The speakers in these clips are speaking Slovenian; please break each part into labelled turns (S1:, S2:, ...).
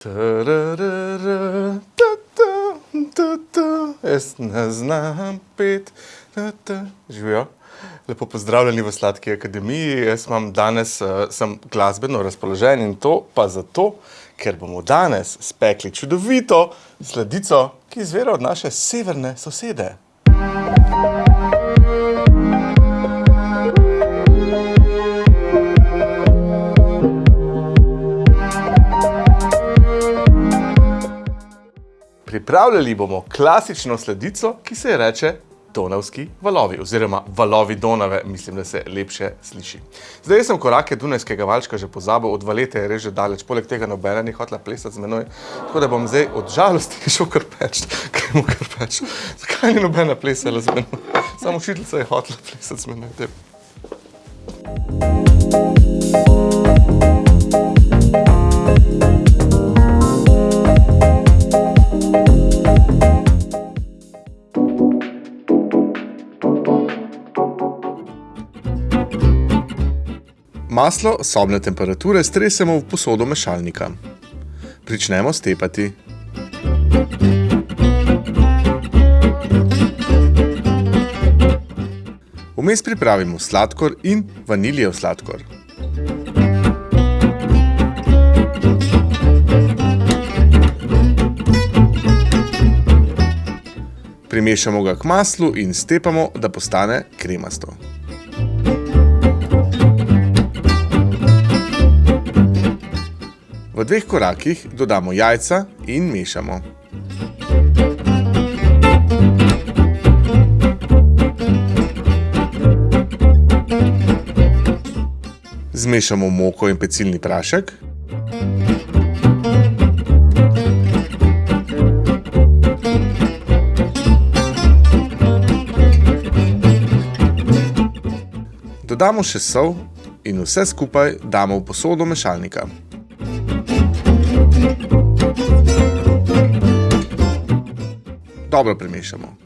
S1: Tararara, ta, ta, ta, ta, Jaz ne znam pet. ta, ta. Živijo. Lepo pozdravljeni v Sladki akademiji. Jaz imam danes, uh, sem glasbeno razpoložen in to pa zato, ker bomo danes spekli čudovito sladico, ki izvira od naše severne sosede. Pripravljali bomo klasično sladico, ki se ji reče Donavski valovi, oziroma valovi Donave, mislim, da se lepše sliši. Zdaj sem korake Dunajskega valčka že pozabil, od valete je res že daleč, poleg tega nobena ni hotela plesati z menoj, tako da bom zdaj od žalosti šel kar peč, gremo kar peč. Zakaj ni nobena plesala z menoj? Samo učiteljica je hotela plesati z menoj. Daj. Maslo sobne temperature stresemo v posodo mešalnika. Pričnemo stepati. Vmes pripravimo sladkor in vaniljev sladkor. Primešamo ga k maslu in stepamo, da postane kremasto. V dveh korakih dodamo jajca in mešamo. Zmešamo moko in pecilni prašek. Dodamo še sol in vse skupaj damo v posodo mešalnika. Dobro premešamo.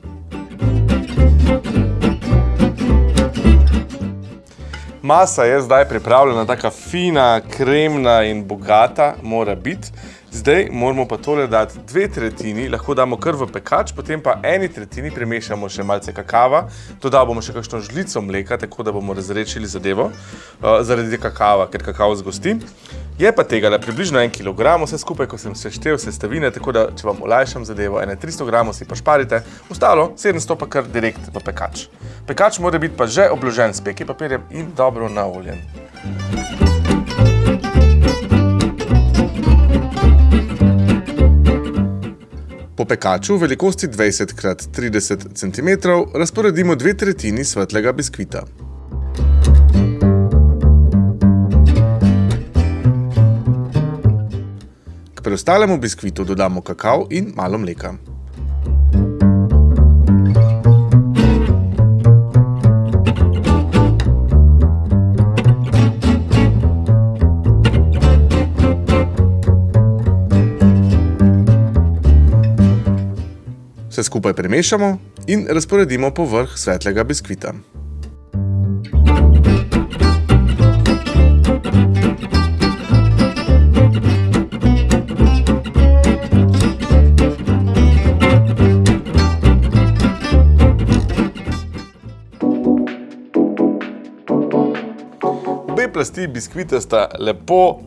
S1: Masa je zdaj pripravljena, taka fina, kremna in bogata mora biti. Zdaj moramo pa tole dati dve tretjini, lahko damo kar v pekač, potem pa eni tretjini premešamo še malce kakava, dodal bomo še kakšno žlico mleka, tako da bomo razrečili zadevo, uh, zaradi kakava, ker kakav zgosti. Je pa tega le približno en kilogram, vse skupaj, ko sem seštel sestavine, tako da, če vam olajšam zadevo, ene 300 gramov si pa šparite, ostalo 700 pa kar direkt v pekač. Pekač mora biti pa že obložen s peki papirjem in dobro naoljen. Po pekaču v velikosti 20 x 30 cm razporedimo dve tretjini svetlega biskvita. Preostalemu biskvitu dodamo kakav in malo mleka. Vse skupaj premešamo in razporedimo po vrh svetlega biskvita. Plasti biskvita sta lepo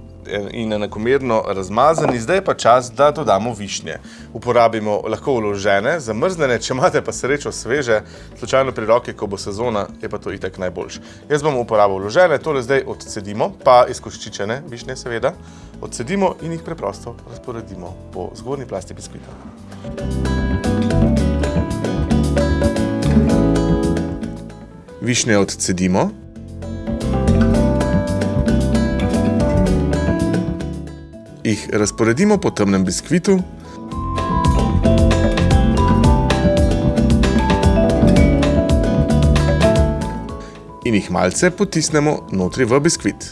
S1: in enakomerno razmazani, zdaj pa čas, da dodamo višnje. Uporabimo lahko vložene, zamrznjene, če imate pa srečo sveže, slučajno pri roki, ko bo sezona, je pa to itak najboljš. Jaz bom uporabil vložene, tole zdaj odcedimo, pa izkoščičene višnje seveda, odcedimo in jih preprosto razporedimo po zgornji plasti biskvita. Višnje odcedimo. Jih razporedimo po temnem biskvitu. In jih malce potisnemo notri v biskvit.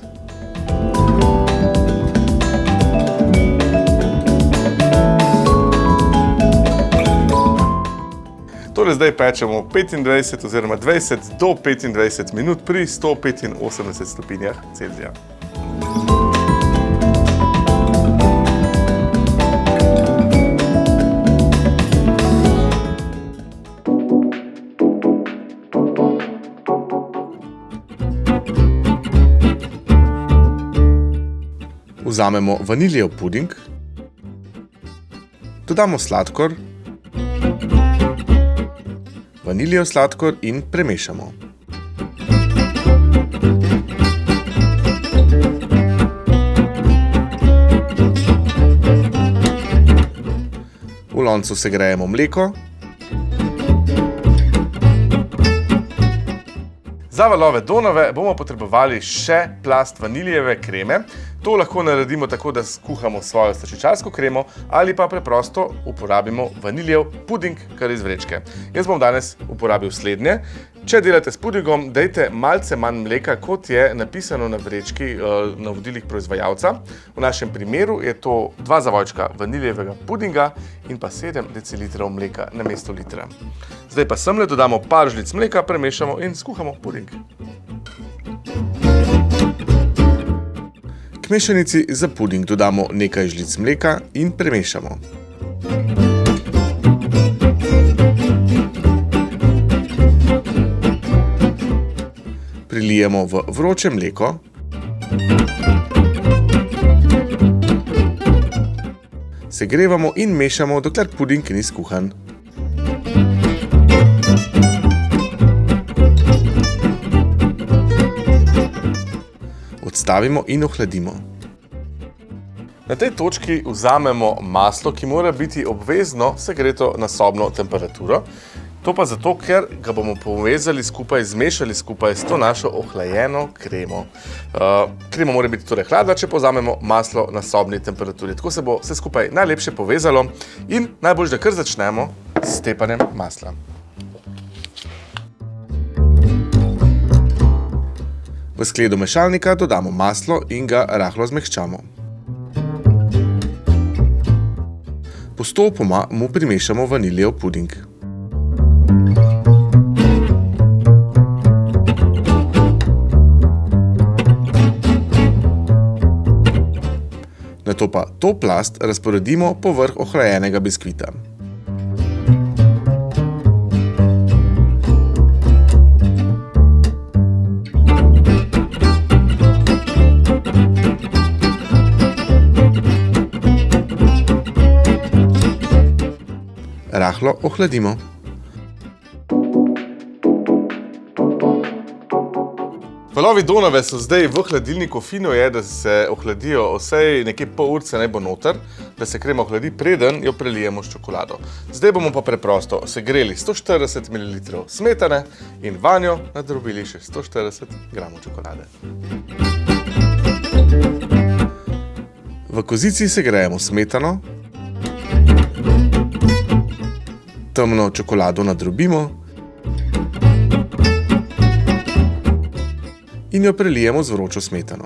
S1: Torej zdaj pečemo 25 oziroma 20 do 25 minut pri 185 stopinjah Celzija. Vzamemo vaniljev puding, dodamo sladkor, vaniljev sladkor in premešamo. V loncu segrejemo mleko. Za valove donove bomo potrebovali še plast vanilijeve kreme. To lahko naredimo tako, da skuhamo svojo slačičarsko kremo ali pa preprosto uporabimo vaniljev puding kar iz vrečke. Jaz bom danes uporabil slednje. Če delate s pudingom, dejte malce manj mleka, kot je napisano na vrečki na vodilih proizvajalca. V našem primeru je to dva zavojčka vaniljevega pudinga in pa 7 decilitrov mleka na mesto litra. Zdaj pa semle dodamo par žlic mleka, premešamo in skuhamo puding. K mešanici za puding dodamo nekaj žlic mleka in premešamo. Prilijemo v vroče mleko. Segrevamo in mešamo, dokler puding ni skuhan. Odstavimo in ohladimo. Na tej točki vzamemo maslo, ki mora biti obvezno segreto na sobno temperaturo. To pa zato, ker ga bomo povezali skupaj, zmešali skupaj s to našo ohlajeno kremo. Krema mora biti torej hladna, če pa vzamemo maslo na sobni temperaturi. Tako se bo vse skupaj najlepše povezalo in najboljše, da kar začnemo s tepanjem masla. V skledo mešalnika dodamo maslo in ga rahlo zmehčamo. Postopoma mu primešamo vaniljev puding. Nato pa to plast razporedimo povrh ohlajenega biskvita. Rahlo ohladimo. Valovi Donave so zdaj v hladilniku. Fino je, da se ohladijo vsaj nekje pol urice naj bo noter, da se krema ohladi, preden jo prelijemo s čokolado. Zdaj bomo pa preprosto segreli 140 mililitrov smetane in vanjo nadrobili še 140 gramov čokolade. V kozici segrejemo smetano. Temno čokolado nadrobimo. In jo prelijemo z vročo smetano.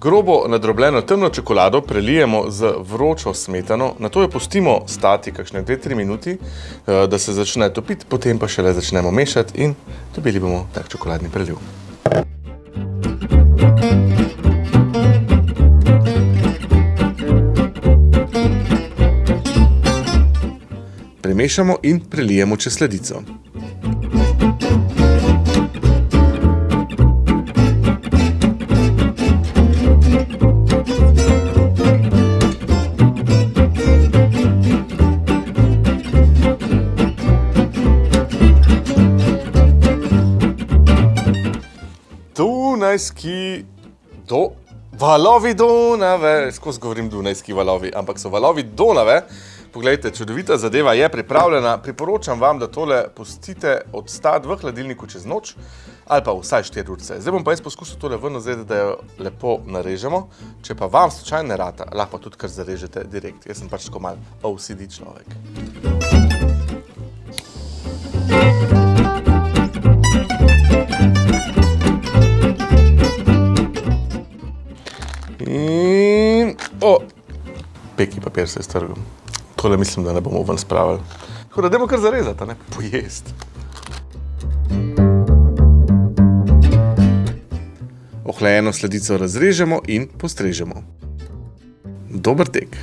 S1: Grobo nadrobljeno temno čokolado prelijemo z vročo smetano, nato jo pustimo stati kakšne dve, tri minuti, da se začne topiti, potem pa šele začnemo mešati in dobili bomo tak čokoladni preliv. Premešamo in prelijemo čez sladico. Dunajski valovi Donave, skozi govorim Dunajski valovi, ampak so valovi Donave. Poglejte, čudovita zadeva je pripravljena. Priporočam vam, da tole pustite odstati v hladilniku čez noč ali pa vsaj 4 urice. Zdaj bom pa jaz poskusil tole ven vzeti, da jo lepo narežemo. Če pa vam slučajno ne rata, lahko tudi kar zarežete direkt. Jaz sem pač tako malo OCD človek. In peki papir se je strgal. Tole mislim, da ne bomo ven spravili. Tako da dajmo kar zarezati, ne, pojesti. Ohlajeno sladico razrežemo in postrežemo. Dober tek.